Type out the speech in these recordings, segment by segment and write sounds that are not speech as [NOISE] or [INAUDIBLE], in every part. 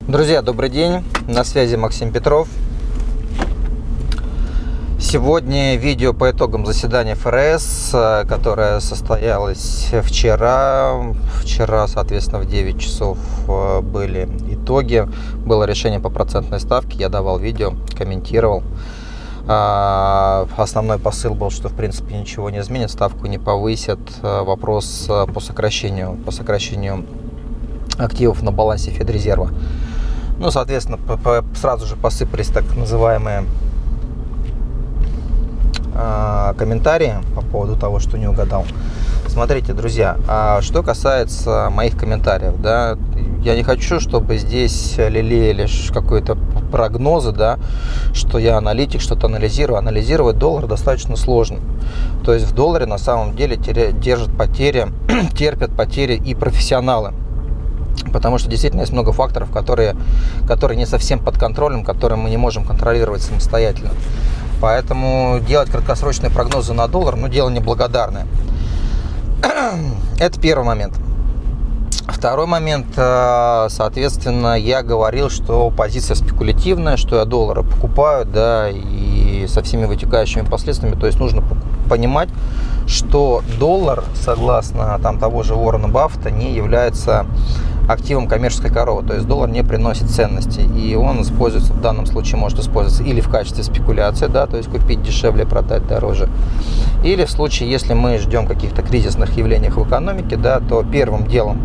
Друзья, добрый день, на связи Максим Петров. Сегодня видео по итогам заседания ФРС, э, которое состоялось вчера. Вчера, соответственно, в 9 часов э, были итоги. Было решение по процентной ставке, я давал видео, комментировал. А, основной посыл был, что в принципе ничего не изменит, ставку не повысят. Э, вопрос по сокращению, по сокращению активов на балансе Федрезерва. Ну, соответственно, сразу же посыпались так называемые а, комментарии по поводу того, что не угадал. Смотрите, друзья, а что касается моих комментариев, да, я не хочу, чтобы здесь лелеяли какие-то прогнозы, да, что я аналитик, что-то анализирую. Анализировать доллар достаточно сложно. То есть в долларе на самом деле держат потери, [CLEARS THROAT] терпят потери и профессионалы потому что действительно есть много факторов, которые, которые не совсем под контролем, которые мы не можем контролировать самостоятельно. Поэтому делать краткосрочные прогнозы на доллар, ну, дело неблагодарное. [CLEARS THROAT] Это первый момент. Второй момент, э, соответственно, я говорил, что позиция спекулятивная, что я доллары покупаю, да, и со всеми вытекающими последствиями. То есть нужно понимать, что доллар, согласно там того же Уоррена Баффета, не является активом коммерческой коровы, то есть доллар не приносит ценности, и он используется в данном случае, может использоваться или в качестве спекуляции, да, то есть купить дешевле, продать дороже, или в случае, если мы ждем каких-то кризисных явлений в экономике, да, то первым делом,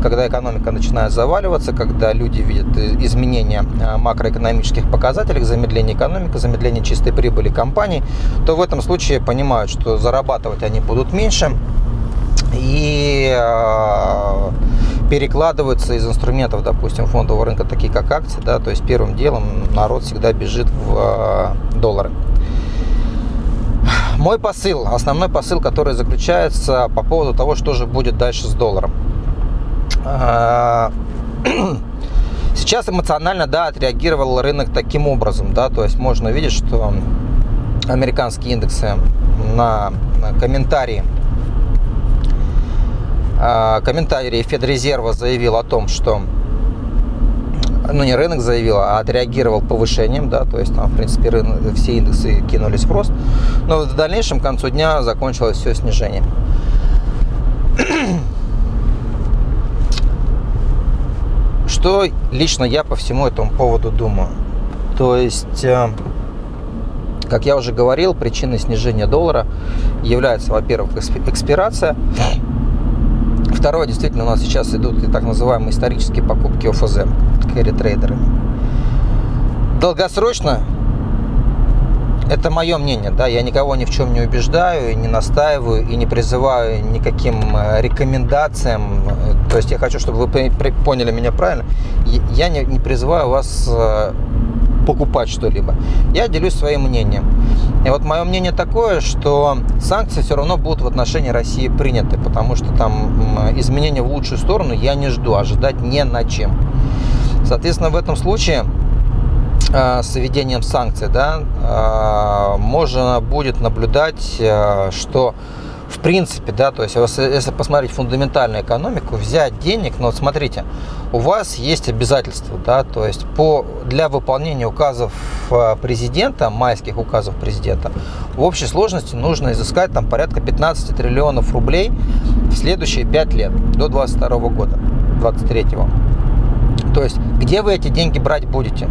когда экономика начинает заваливаться, когда люди видят изменения а, макроэкономических показателей, замедление экономики, замедление чистой прибыли компаний, то в этом случае понимают, что зарабатывать они будут меньше, и а, перекладываются из инструментов, допустим, фондового рынка, такие как акции, да, то есть первым делом народ всегда бежит в э, доллары. Мой посыл, основной посыл, который заключается по поводу того, что же будет дальше с долларом. А, [CLEARS THROAT] сейчас эмоционально, да, отреагировал рынок таким образом, да, то есть можно видеть, что американские индексы на комментарии а, комментарий Федрезерва заявил о том, что ну не рынок заявил, а отреагировал повышением, да, то есть там, в принципе, рынок, все индексы кинулись в рост, но в дальнейшем к концу дня закончилось все снижение. [CLEARS THROAT] Что лично я по всему этому поводу думаю? То есть, э, как я уже говорил, причиной снижения доллара является, во-первых, экспирация, Второе, действительно, у нас сейчас идут и так называемые исторические покупки ОФЗ, трейдеры. Долгосрочно, это мое мнение, да, я никого ни в чем не убеждаю, не настаиваю и не призываю никаким э, рекомендациям. То есть я хочу, чтобы вы поняли меня правильно. Я не, не призываю вас э, покупать что-либо. Я делюсь своим мнением. И вот мое мнение такое, что санкции все равно будут в отношении России приняты, потому что там изменения в лучшую сторону я не жду, ожидать не на чем. Соответственно, в этом случае э, с введением санкций да, э, можно будет наблюдать, э, что в принципе, да, то есть если посмотреть фундаментальную экономику, взять денег, ну вот смотрите, у вас есть обязательства, да, то есть по, для выполнения указов э, президента, майских указов президента, в общей сложности нужно изыскать там порядка 15 триллионов рублей в следующие 5 лет, до 22 года, 23 -го. То есть, где вы эти деньги брать будете?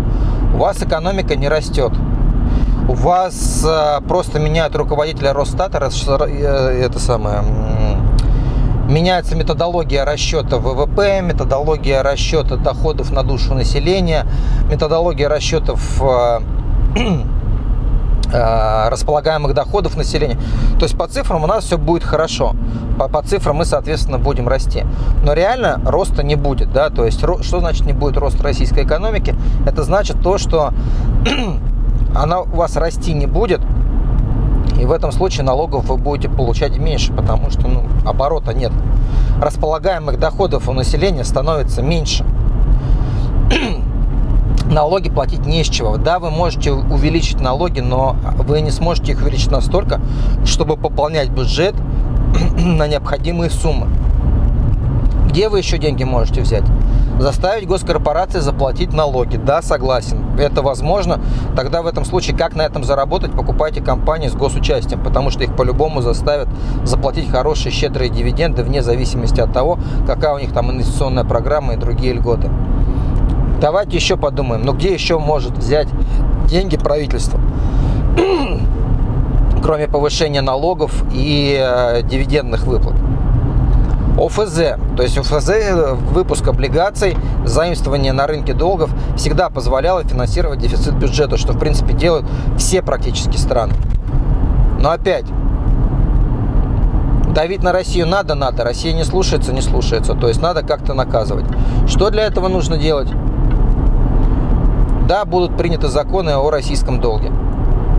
У вас экономика не растет, у вас э, просто меняют руководителя Росстата, э, это самое, меняется методология расчета ВВП, методология расчета доходов на душу населения, методология расчетов э, [CLEARS THROAT] располагаемых доходов населения. То есть по цифрам у нас все будет хорошо. По, по цифрам мы, соответственно, будем расти. Но реально роста не будет. Да? То есть что значит не будет роста российской экономики? Это значит то, что [CLEARS THROAT] она у вас расти не будет, и в этом случае налогов вы будете получать меньше, потому что ну, оборота нет. Располагаемых доходов у населения становится меньше. [CLEARS THROAT] налоги платить не с чего. Да, вы можете увеличить налоги, но вы не сможете их увеличить настолько, чтобы пополнять бюджет [CLEARS THROAT] на необходимые суммы Где вы еще деньги можете взять? Заставить госкорпорации заплатить налоги. Да, согласен. Это возможно. Тогда в этом случае, как на этом заработать, покупайте компании с госучастием, потому что их по-любому заставят заплатить хорошие, щедрые дивиденды, вне зависимости от того, какая у них там инвестиционная программа и другие льготы. Давайте еще подумаем, ну где еще может взять деньги правительство? [CLEARS THROAT] кроме повышения налогов и э, дивидендных выплат. ОФЗ, то есть ОФЗ, выпуск облигаций, заимствование на рынке долгов всегда позволяло финансировать дефицит бюджета, что в принципе делают все практически страны. Но опять, давить на Россию надо, надо, Россия не слушается, не слушается, то есть надо как-то наказывать. Что для этого нужно делать? Да, будут приняты законы о российском долге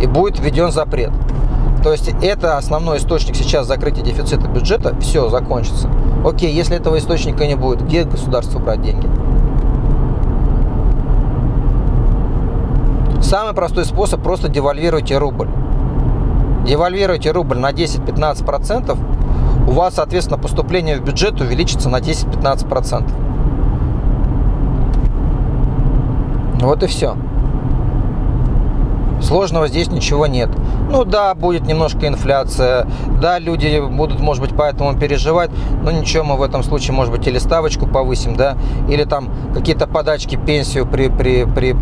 и будет введен запрет. То есть это основной источник сейчас закрытия дефицита бюджета, все, закончится. Окей, если этого источника не будет, где государство брать деньги? Самый простой способ просто девальвируйте рубль. Девальвируйте рубль на 10-15%, у вас, соответственно, поступление в бюджет увеличится на 10-15%. Вот и все. Сложного здесь ничего нет. Ну да, будет немножко инфляция, да, люди будут, может быть, поэтому переживать, но ничего, мы в этом случае, может быть, или ставочку повысим, да, или там какие-то подачки, пенсию при, при, при,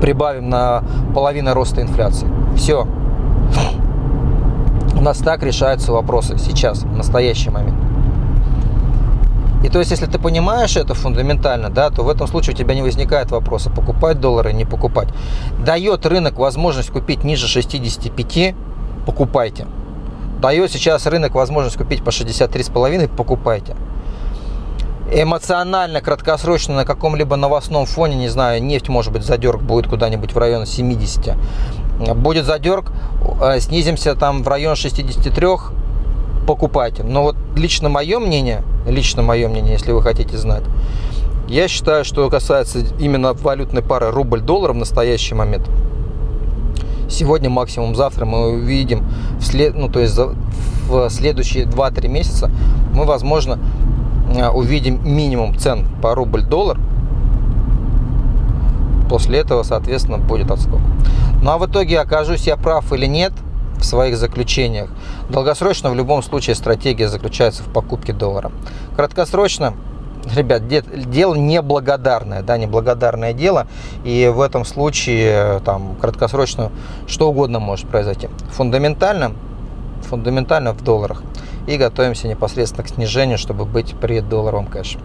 прибавим на половину роста инфляции. Все. У нас так решаются вопросы сейчас, в настоящий момент. И то есть, если ты понимаешь это фундаментально, да, то в этом случае у тебя не возникает вопроса, покупать доллары, не покупать. Дает рынок возможность купить ниже 65, покупайте. Дает сейчас рынок возможность купить по 63,5, покупайте. Эмоционально, краткосрочно на каком-либо новостном фоне, не знаю, нефть, может быть, задерг будет куда-нибудь в район 70. Будет задерг, э, снизимся там в район 63, покупайте. Но вот лично мое мнение, лично мое мнение, если вы хотите знать, я считаю, что касается именно валютной пары рубль-доллар в настоящий момент, сегодня, максимум завтра мы увидим, в след, ну, то есть в следующие 2-3 месяца мы, возможно, э, увидим минимум цен по рубль-доллар. После этого, соответственно, будет отскок. Ну а в итоге окажусь я прав или нет – в своих заключениях. Долгосрочно в любом случае стратегия заключается в покупке доллара. Краткосрочно ребят, дело неблагодарное, да, неблагодарное дело, и в этом случае там краткосрочно что угодно может произойти. Фундаментально, фундаментально в долларах. И готовимся непосредственно к снижению, чтобы быть при долларовом кэше.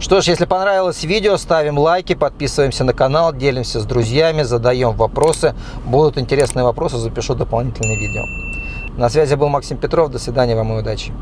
Что ж, если понравилось видео, ставим лайки, подписываемся на канал, делимся с друзьями, задаем вопросы. Будут интересные вопросы, запишу дополнительные видео. На связи был Максим Петров. До свидания вам и удачи.